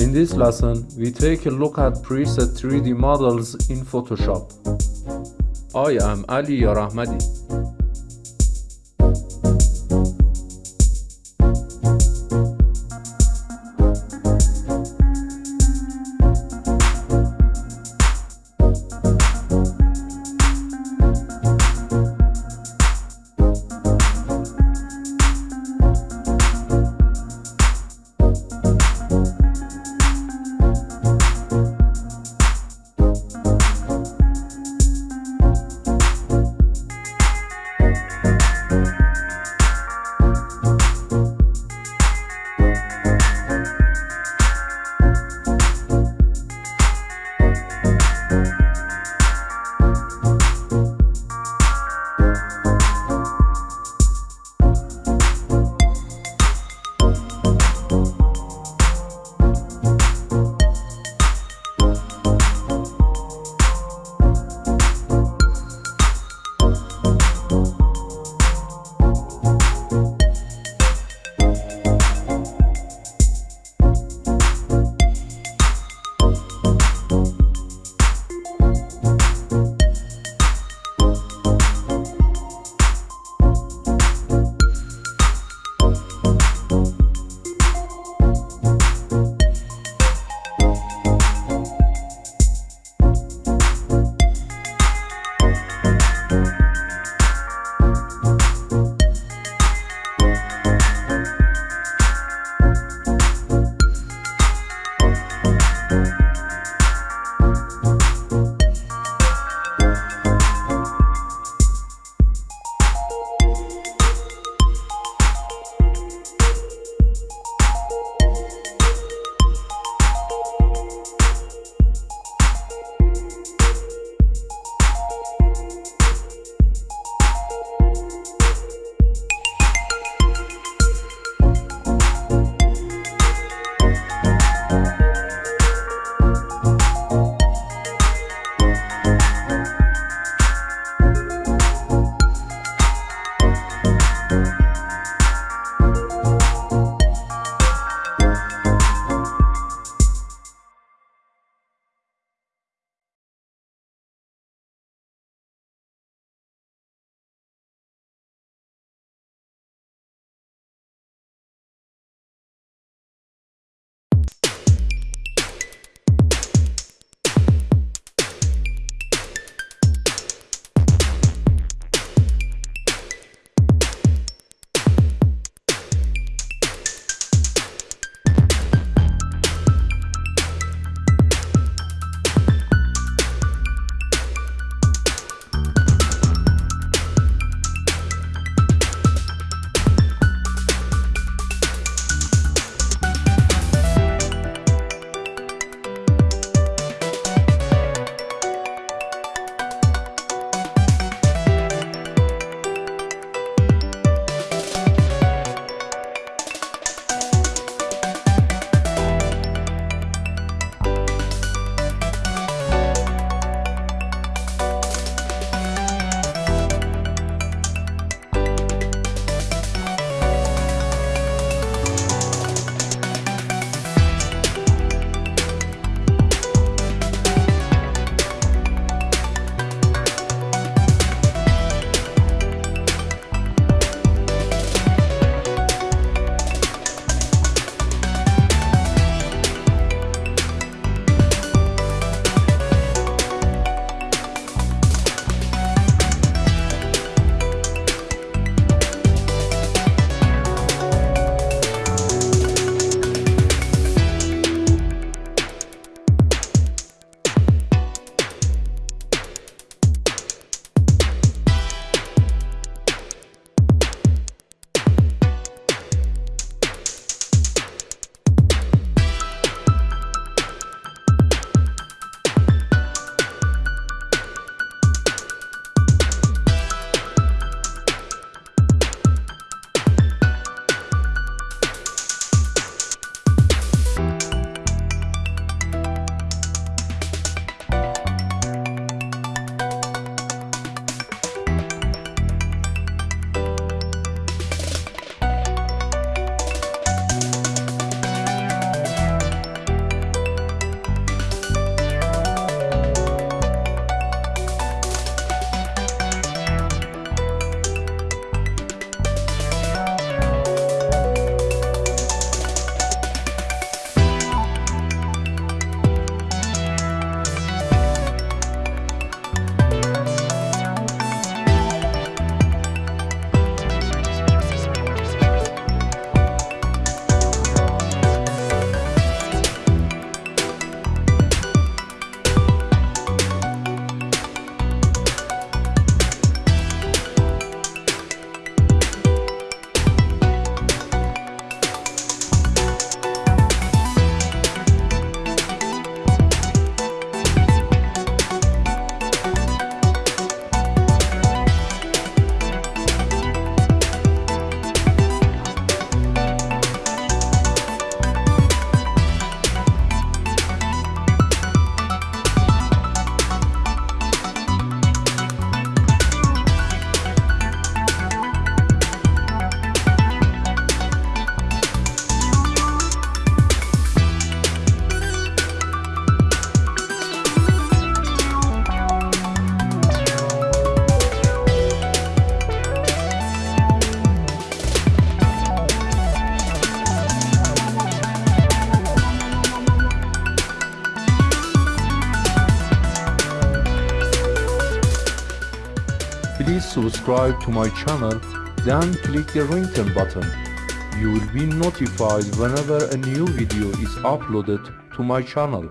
In this lesson, we take a look at preset 3D models in Photoshop. I am Ali Yarahmadi. Subscribe to my channel, then click the ring turn button. You will be notified whenever a new video is uploaded to my channel.